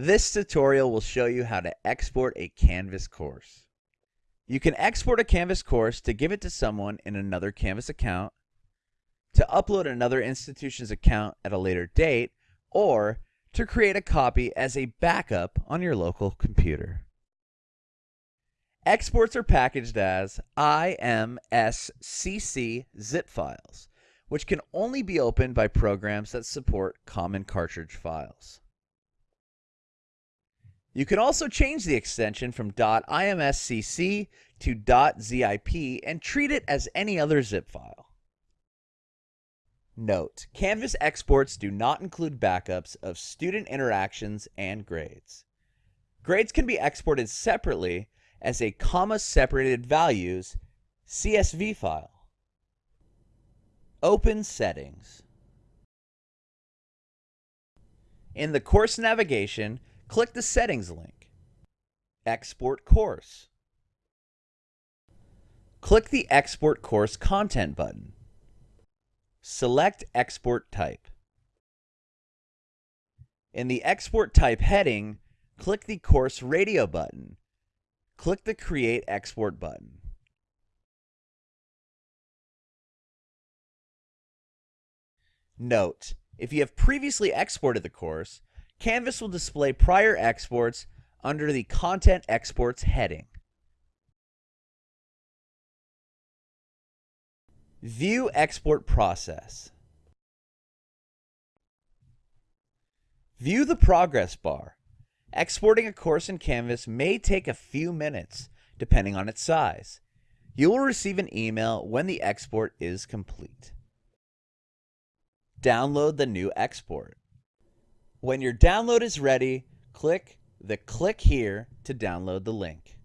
This tutorial will show you how to export a Canvas course. You can export a Canvas course to give it to someone in another Canvas account, to upload another institution's account at a later date, or to create a copy as a backup on your local computer. Exports are packaged as IMSCC zip files, which can only be opened by programs that support common cartridge files. You can also change the extension from .imscc to .zip and treat it as any other zip file. Note, Canvas exports do not include backups of student interactions and grades. Grades can be exported separately as a comma separated values CSV file. Open Settings. In the course navigation, Click the Settings link. Export Course. Click the Export Course Content button. Select Export Type. In the Export Type heading, click the Course Radio button. Click the Create Export button. Note, if you have previously exported the course, Canvas will display prior exports under the Content Exports heading. View Export Process. View the progress bar. Exporting a course in Canvas may take a few minutes, depending on its size. You will receive an email when the export is complete. Download the new export. When your download is ready, click the click here to download the link.